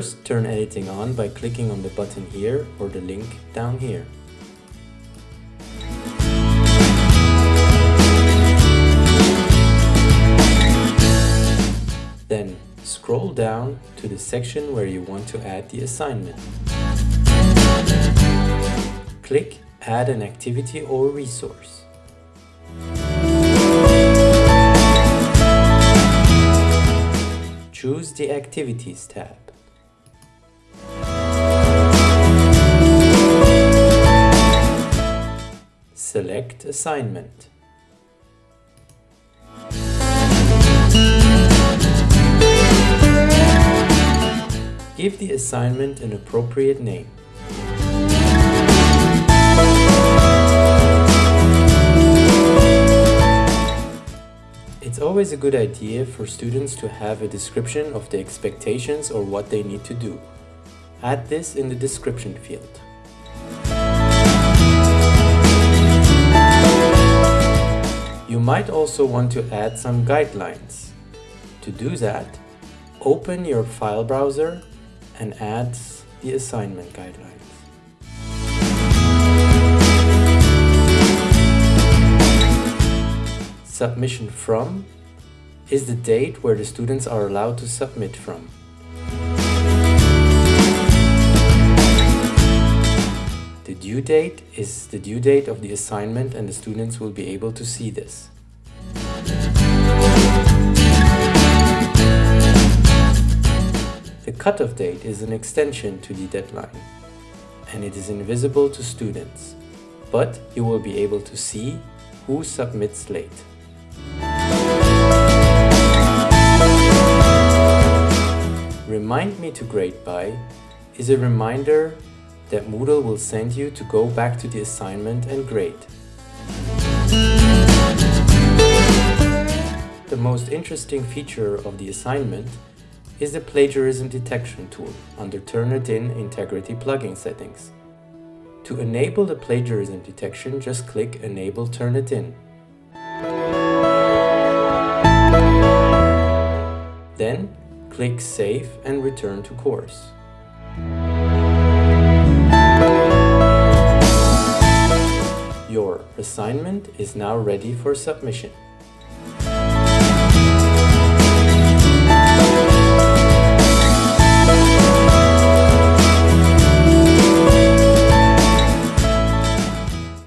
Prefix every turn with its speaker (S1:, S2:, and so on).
S1: First, turn editing on by clicking on the button here or the link down here. Then scroll down to the section where you want to add the assignment. Click Add an activity or resource. Choose the Activities tab. Select Assignment. Give the assignment an appropriate name. It's always a good idea for students to have a description of the expectations or what they need to do. Add this in the description field. Might also want to add some guidelines. To do that, open your file browser and add the assignment guidelines. Submission from is the date where the students are allowed to submit from. The due date is the due date of the assignment and the students will be able to see this. Cutoff date is an extension to the deadline and it is invisible to students, but you will be able to see who submits late. Remind me to grade by is a reminder that Moodle will send you to go back to the assignment and grade. The most interesting feature of the assignment is the plagiarism detection tool under Turnitin Integrity plugin settings. To enable the plagiarism detection, just click Enable Turnitin. Then click Save and return to course. Your assignment is now ready for submission.